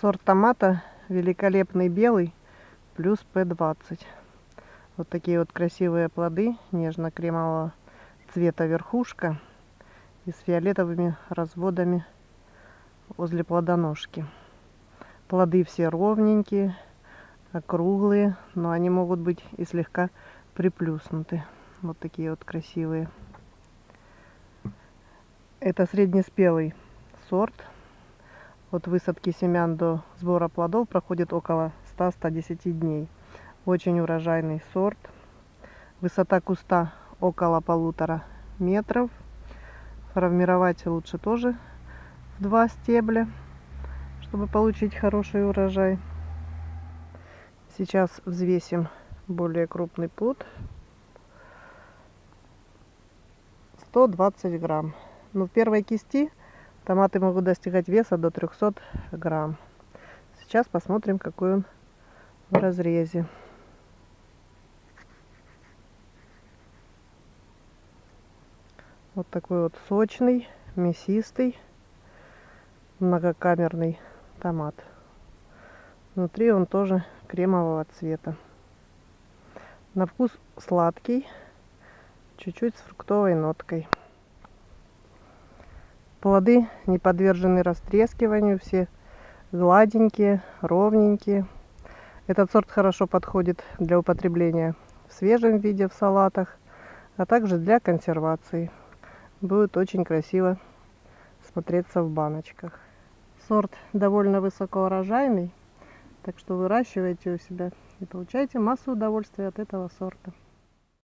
Сорт томата великолепный белый плюс П20. Вот такие вот красивые плоды нежно-кремового цвета верхушка и с фиолетовыми разводами возле плодоножки. Плоды все ровненькие, округлые, но они могут быть и слегка приплюснуты. Вот такие вот красивые. Это среднеспелый сорт. От высадки семян до сбора плодов проходит около 100-110 дней. Очень урожайный сорт. Высота куста около полутора метров. Формировать лучше тоже в два стебля, чтобы получить хороший урожай. Сейчас взвесим более крупный плод. 120 грамм. Но в первой кисти томаты могут достигать веса до 300 грамм. Сейчас посмотрим, какой он в разрезе. Вот такой вот сочный, мясистый, многокамерный томат. Внутри он тоже кремового цвета. На вкус сладкий, чуть-чуть с фруктовой ноткой. Плоды не подвержены растрескиванию, все гладенькие, ровненькие. Этот сорт хорошо подходит для употребления в свежем виде в салатах, а также для консервации. Будет очень красиво смотреться в баночках. Сорт довольно высокоурожайный, так что выращивайте у себя и получайте массу удовольствия от этого сорта.